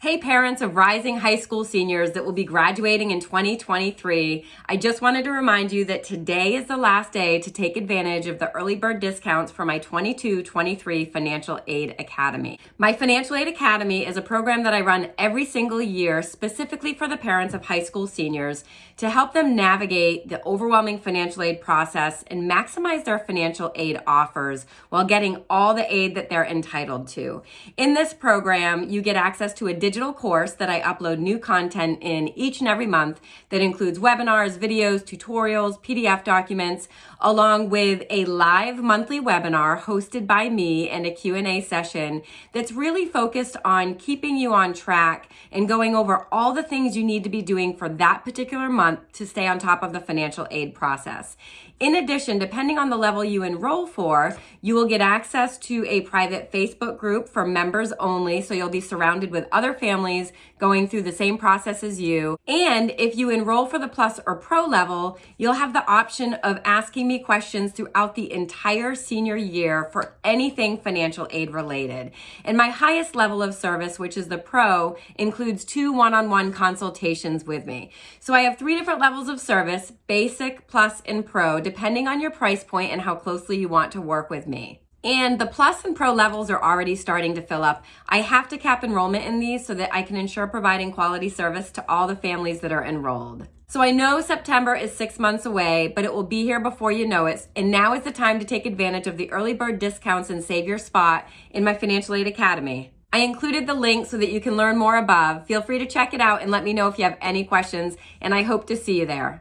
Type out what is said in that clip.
Hey, parents of rising high school seniors that will be graduating in 2023. I just wanted to remind you that today is the last day to take advantage of the early bird discounts for my 22 23 Financial Aid Academy. My Financial Aid Academy is a program that I run every single year specifically for the parents of high school seniors to help them navigate the overwhelming financial aid process and maximize their financial aid offers while getting all the aid that they're entitled to. In this program, you get access to a digital course that I upload new content in each and every month that includes webinars, videos, tutorials, PDF documents, along with a live monthly webinar hosted by me and a Q&A session that's really focused on keeping you on track and going over all the things you need to be doing for that particular month to stay on top of the financial aid process. In addition, depending on the level you enroll for, you will get access to a private Facebook group for members only. So you'll be surrounded with other families going through the same process as you. And if you enroll for the plus or pro level, you'll have the option of asking me questions throughout the entire senior year for anything financial aid related. And my highest level of service, which is the pro, includes two one-on-one consultations with me. So I have three different levels of service, basic, plus, and pro depending on your price point and how closely you want to work with me. And the plus and pro levels are already starting to fill up. I have to cap enrollment in these so that I can ensure providing quality service to all the families that are enrolled. So I know September is six months away, but it will be here before you know it. And now is the time to take advantage of the early bird discounts and save your spot in my Financial Aid Academy. I included the link so that you can learn more above. Feel free to check it out and let me know if you have any questions, and I hope to see you there.